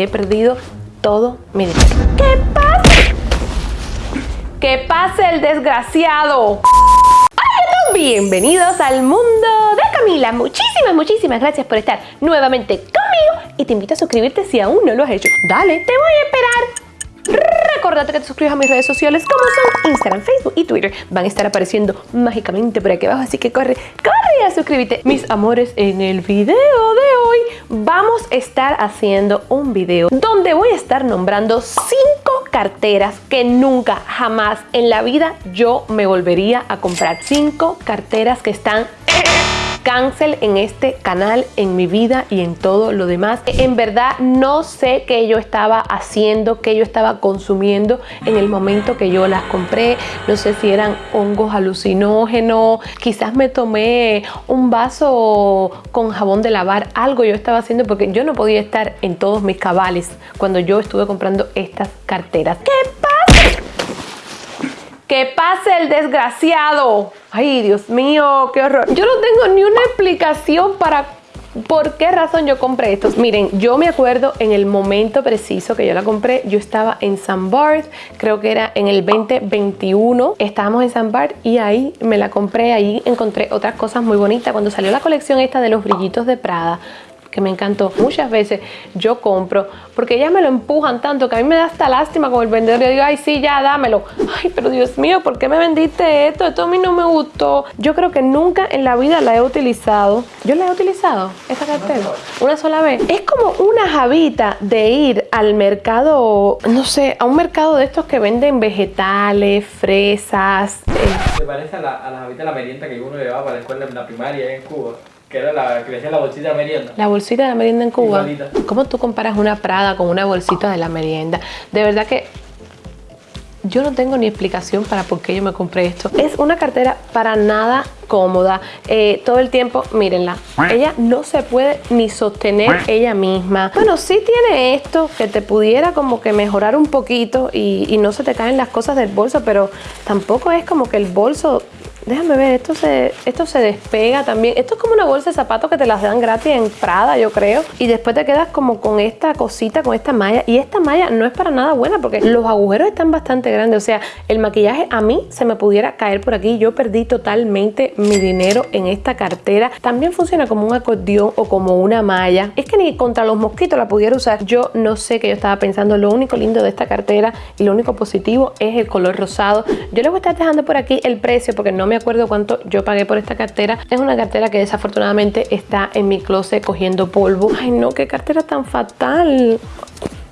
He perdido todo mi dinero. ¿Qué pasa? ¡Que pase el desgraciado! Hola bienvenidos al mundo de Camila. Muchísimas, muchísimas gracias por estar nuevamente conmigo y te invito a suscribirte si aún no lo has hecho. Dale, te voy a esperar Recordate que te suscribas a mis redes sociales como son Instagram, Facebook y Twitter. Van a estar apareciendo mágicamente por aquí abajo, así que corre, corre a suscríbete. Mis amores, en el video de hoy vamos a estar haciendo un video donde voy a estar nombrando cinco carteras que nunca, jamás en la vida yo me volvería a comprar. Cinco carteras que están cancel en este canal, en mi vida y en todo lo demás. En verdad no sé qué yo estaba haciendo, qué yo estaba consumiendo en el momento que yo las compré. No sé si eran hongos alucinógenos, quizás me tomé un vaso con jabón de lavar, algo yo estaba haciendo porque yo no podía estar en todos mis cabales cuando yo estuve comprando estas carteras. ¿Qué? ¡Que pase el desgraciado! Ay, Dios mío, qué horror. Yo no tengo ni una explicación para ¿Por qué razón yo compré estos? Miren, yo me acuerdo en el momento preciso que yo la compré, yo estaba en San Bart, creo que era en el 2021, estábamos en San Bart y ahí me la compré, ahí encontré otras cosas muy bonitas. Cuando salió la colección esta de los brillitos de Prada, que me encantó. Muchas veces yo compro porque ellas me lo empujan tanto que a mí me da hasta lástima con el vendedor. Yo digo, ay, sí, ya, dámelo. Ay, pero Dios mío, ¿por qué me vendiste esto? Esto a mí no me gustó. Yo creo que nunca en la vida la he utilizado. ¿Yo la he utilizado, esta cartera? Una sola vez. Es como una javita de ir al mercado, no sé, a un mercado de estos que venden vegetales, fresas. Se parece a la, a la javita de la merienda que uno llevaba para la escuela en la primaria en Cuba. Que era la que decía la bolsita de merienda. La bolsita de merienda en Cuba. Igualita. ¿Cómo tú comparas una Prada con una bolsita de la merienda? De verdad que yo no tengo ni explicación para por qué yo me compré esto. Es una cartera para nada cómoda. Eh, todo el tiempo, mírenla. Ella no se puede ni sostener ella misma. Bueno, sí tiene esto que te pudiera como que mejorar un poquito y, y no se te caen las cosas del bolso, pero tampoco es como que el bolso Déjame ver, esto se, esto se despega también. Esto es como una bolsa de zapatos que te las dan gratis en Prada, yo creo. Y después te quedas como con esta cosita, con esta malla. Y esta malla no es para nada buena porque los agujeros están bastante grandes. O sea, el maquillaje a mí se me pudiera caer por aquí. Yo perdí totalmente mi dinero en esta cartera. También funciona como un acordeón o como una malla. Es que ni contra los mosquitos la pudiera usar. Yo no sé qué yo estaba pensando. Lo único lindo de esta cartera y lo único positivo es el color rosado. Yo les voy a estar dejando por aquí el precio porque no me acuerdo cuánto yo pagué por esta cartera. Es una cartera que desafortunadamente está en mi closet cogiendo polvo. Ay no, qué cartera tan fatal.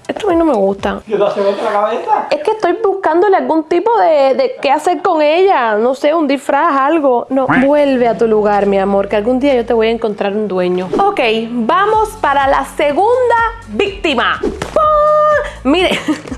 Esto a mí no me gusta. ¿Qué te hace la cabeza? Es que estoy buscándole algún tipo de, de qué hacer con ella. No sé, un disfraz, algo. No, vuelve a tu lugar, mi amor, que algún día yo te voy a encontrar un dueño. Ok, vamos para la segunda víctima. ¡Pah! Mire.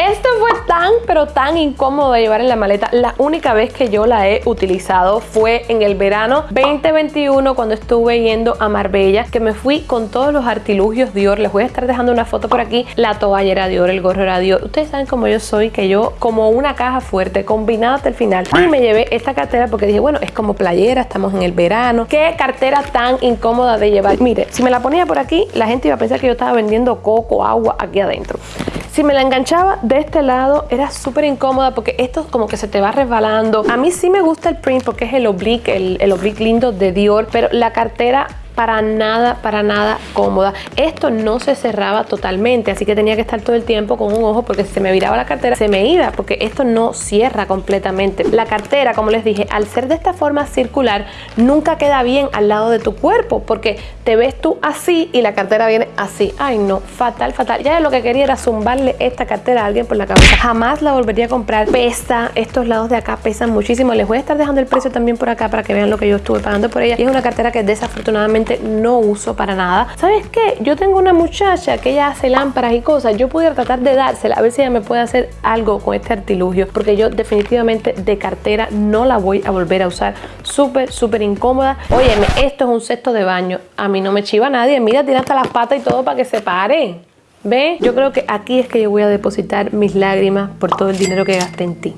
Esto fue tan, pero tan incómodo de llevar en la maleta. La única vez que yo la he utilizado fue en el verano 2021 cuando estuve yendo a Marbella, que me fui con todos los artilugios Dior. Les voy a estar dejando una foto por aquí. La toalla era Dior, el gorro era Dior. Ustedes saben cómo yo soy, que yo como una caja fuerte, combinada hasta el final. Y me llevé esta cartera porque dije, bueno, es como playera, estamos en el verano. Qué cartera tan incómoda de llevar. Mire, si me la ponía por aquí, la gente iba a pensar que yo estaba vendiendo coco, agua aquí adentro. Si me la enganchaba de este lado era súper incómoda porque esto como que se te va resbalando. A mí sí me gusta el print porque es el oblique, el, el oblique lindo de Dior, pero la cartera para nada, para nada cómoda. Esto no se cerraba totalmente, así que tenía que estar todo el tiempo con un ojo porque si se me viraba la cartera se me iba porque esto no cierra completamente. La cartera, como les dije, al ser de esta forma circular, nunca queda bien al lado de tu cuerpo porque te ves tú así y la cartera viene así. Ay no, fatal, fatal. Ya lo que quería era zumbarle esta cartera a alguien por la cabeza. Jamás la volvería a comprar. Pesa, estos lados de acá pesan muchísimo. Les voy a estar dejando el precio también por acá para que vean lo que yo estuve pagando por ella. Y es una cartera que desafortunadamente no uso para nada. ¿Sabes qué? Yo tengo una muchacha que ella hace lámparas y cosas. Yo pudiera tratar de dársela a ver si ella me puede hacer algo con este artilugio porque yo definitivamente de cartera no la voy a volver a usar. Súper, súper incómoda. Óyeme, esto es un cesto de baño. A mí no me chiva nadie. Mira, tiene hasta las patas y todo para que se pare. ¿Ve? Yo creo que aquí es que yo voy a depositar mis lágrimas por todo el dinero que gasté en ti.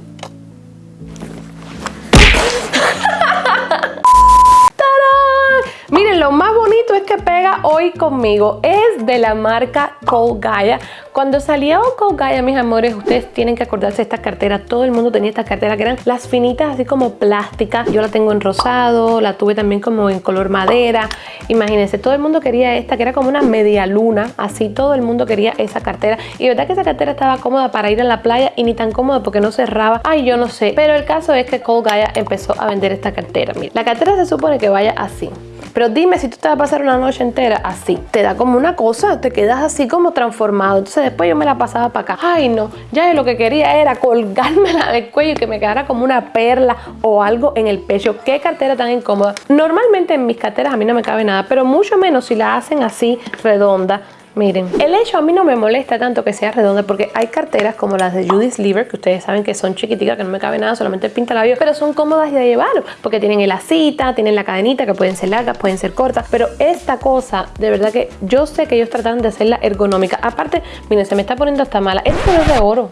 Es que pega hoy conmigo es de la marca Cole Gaia. Cuando salió Cole Gaia, mis amores, ustedes tienen que acordarse de esta cartera. Todo el mundo tenía esta cartera que eran las finitas así como plásticas. Yo la tengo en rosado, la tuve también como en color madera. Imagínense, todo el mundo quería esta que era como una media luna. Así todo el mundo quería esa cartera. Y verdad que esa cartera estaba cómoda para ir a la playa y ni tan cómoda porque no cerraba. Ay, yo no sé. Pero el caso es que Cole Gaia empezó a vender esta cartera. Mira, la cartera se supone que vaya así. Pero dime si tú te vas a pasar una noche entera así. Te da como una cosa, te quedas así como transformado. Entonces después yo me la pasaba para acá. Ay no, ya lo que quería era colgármela del cuello y que me quedara como una perla o algo en el pecho. Qué cartera tan incómoda. Normalmente en mis carteras a mí no me cabe nada, pero mucho menos si la hacen así redonda Miren, el hecho a mí no me molesta tanto que sea redonda porque hay carteras como las de Judy's Lever que ustedes saben que son chiquiticas, que no me cabe nada, solamente el pintalabio, pero son cómodas de llevar porque tienen el asita, tienen la cadenita que pueden ser largas, pueden ser cortas, pero esta cosa, de verdad que yo sé que ellos tratan de hacerla ergonómica. Aparte, miren, se me está poniendo hasta mala. Esto no es de oro.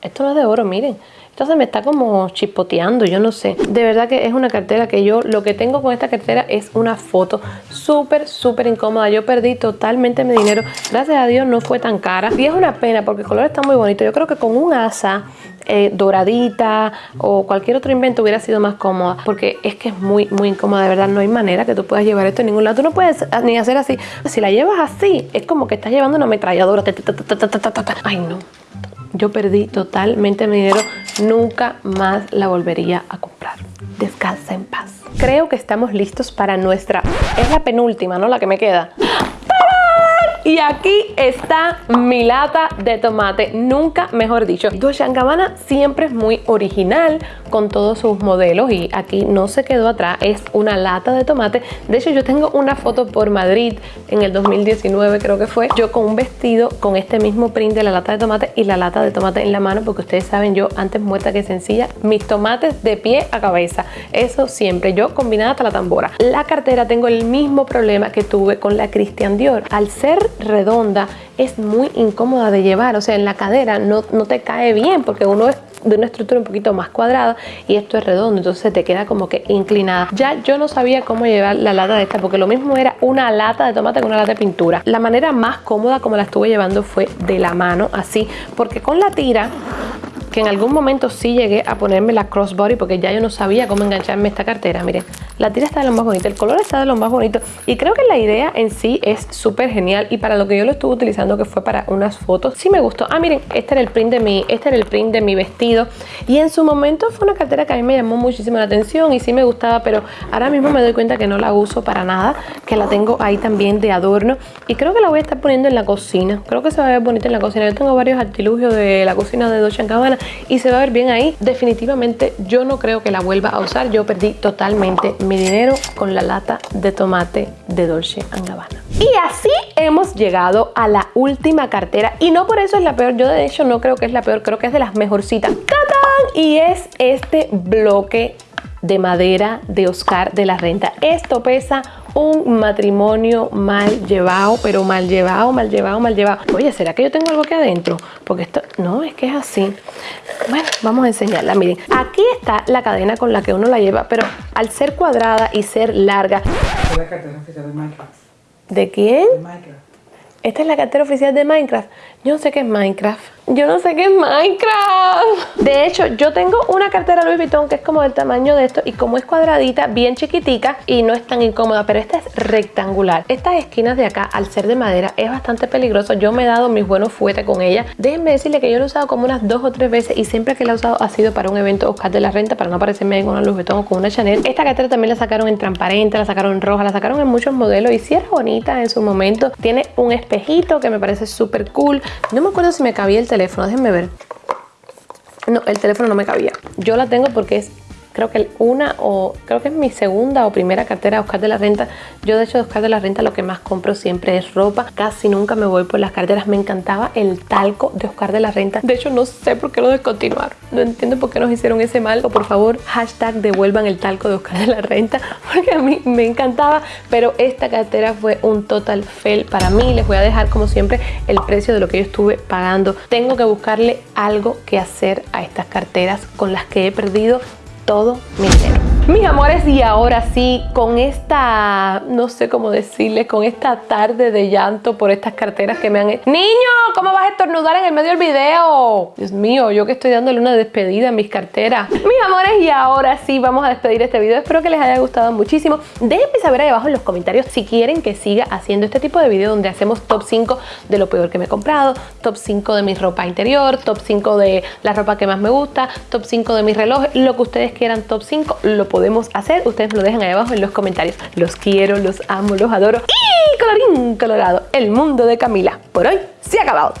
Esto no es de oro, miren. Entonces me está como chispoteando, yo no sé. De verdad que es una cartera que yo, lo que tengo con esta cartera es una foto súper, súper incómoda. Yo perdí totalmente mi dinero. Gracias a Dios no fue tan cara. Y es una pena porque el color está muy bonito. Yo creo que con un asa eh, doradita o cualquier otro invento hubiera sido más cómoda porque es que es muy muy incómoda de verdad no hay manera que tú puedas llevar esto en ningún lado tú no puedes ni hacer así si la llevas así es como que estás llevando una ametralladora ay no yo perdí totalmente mi dinero, nunca más la volvería a comprar. Descansa en paz. Creo que estamos listos para nuestra... Es la penúltima, ¿no? La que me queda. Y aquí está mi lata de tomate, nunca mejor dicho. Dolce Gabbana siempre es muy original con todos sus modelos y aquí no se quedó atrás, es una lata de tomate. De hecho yo tengo una foto por Madrid en el 2019 creo que fue, yo con un vestido con este mismo print de la lata de tomate y la lata de tomate en la mano porque ustedes saben yo antes muerta que sencilla, mis tomates de pie a cabeza, eso siempre, yo combinada hasta la tambora. La cartera tengo el mismo problema que tuve con la Christian Dior, al ser redonda es muy incómoda de llevar, o sea, en la cadera no, no te cae bien porque uno es de una estructura un poquito más cuadrada y esto es redondo, entonces te queda como que inclinada. Ya yo no sabía cómo llevar la lata de esta porque lo mismo era una lata de tomate que una lata de pintura. La manera más cómoda como la estuve llevando fue de la mano, así, porque con la tira que en algún momento sí llegué a ponerme la crossbody porque ya yo no sabía cómo engancharme esta cartera. Miren, la tira está de lo más bonito, el color está de lo más bonito y creo que la idea en sí es súper genial y para lo que yo lo estuve utilizando que fue para unas fotos, sí me gustó. Ah, miren, este era el print de mi, este era el print de mi vestido y en su momento fue una cartera que a mí me llamó muchísimo la atención y sí me gustaba, pero ahora mismo me doy cuenta que no la uso para nada, que la tengo ahí también de adorno y creo que la voy a estar poniendo en la cocina. Creo que se va a ver bonita en la cocina. Yo tengo varios artilugios de la cocina de Dolce Gabbana y se va a ver bien ahí. Definitivamente yo no creo que la vuelva a usar. Yo perdí totalmente mi dinero con la lata de tomate de Dolce Gabbana. Y así hemos llegado a la última cartera y no por eso es la peor. Yo de hecho no creo que es la peor, creo que es de las mejorcitas. ¡Tatán! Y es este bloque de madera de Oscar de la Renta. Esto pesa un matrimonio mal llevado, pero mal llevado, mal llevado, mal llevado. Oye, ¿será que yo tengo algo aquí adentro? Porque esto, no, es que es así. Bueno, vamos a enseñarla. Miren, aquí está la cadena con la que uno la lleva, pero al ser cuadrada y ser larga... ¿De quién? De Minecraft. Esta es la cartera oficial de Minecraft. Yo no sé qué es Minecraft. Yo no sé qué es Minecraft. De hecho, yo tengo una cartera Louis Vuitton que es como del tamaño de esto y como es cuadradita, bien chiquitica y no es tan incómoda, pero esta es rectangular. Estas esquinas de acá, al ser de madera, es bastante peligroso. Yo me he dado mis buenos fuetes con ella. Déjenme decirle que yo lo he usado como unas dos o tres veces y siempre que la he usado ha sido para un evento Oscar de la Renta, para no aparecerme ahí con una Louis Vuitton o con una Chanel. Esta cartera también la sacaron en transparente, la sacaron en roja, la sacaron en muchos modelos y si es bonita en su momento. Tiene un espejito que me parece súper cool. No me acuerdo si me cabía el teléfono, déjenme ver. No, el teléfono no me cabía. Yo la tengo porque es creo que una o creo que es mi segunda o primera cartera de Oscar de la Renta. Yo de hecho de Oscar de la Renta lo que más compro siempre es ropa. Casi nunca me voy por las carteras. Me encantaba el talco de Oscar de la Renta. De hecho no sé por qué lo descontinuaron. No entiendo por qué nos hicieron ese mal. Por favor hashtag devuelvan el talco de Oscar de la Renta porque a mí me encantaba. Pero esta cartera fue un total fail para mí. Les voy a dejar como siempre el precio de lo que yo estuve pagando. Tengo que buscarle algo que hacer a estas carteras con las que he perdido todo mi dinero. Mis amores, y ahora sí, con esta, no sé cómo decirles, con esta tarde de llanto por estas carteras que me han hecho. ¡Niño! ¿Cómo vas a estornudar en el medio del video? Dios mío, yo que estoy dándole una despedida en mis carteras. Mis amores, y ahora sí, vamos a despedir este video. Espero que les haya gustado muchísimo. Déjenme saber ahí abajo en los comentarios si quieren que siga haciendo este tipo de video donde hacemos top 5 de lo peor que me he comprado, top 5 de mi ropa interior, top 5 de la ropa que más me gusta, top 5 de mis relojes, lo que ustedes quieran top 5, lo podemos hacer. Ustedes lo dejan ahí abajo en los comentarios. Los quiero, los amo, los adoro. Y colorín colorado, el mundo de Camila por hoy se ha acabado.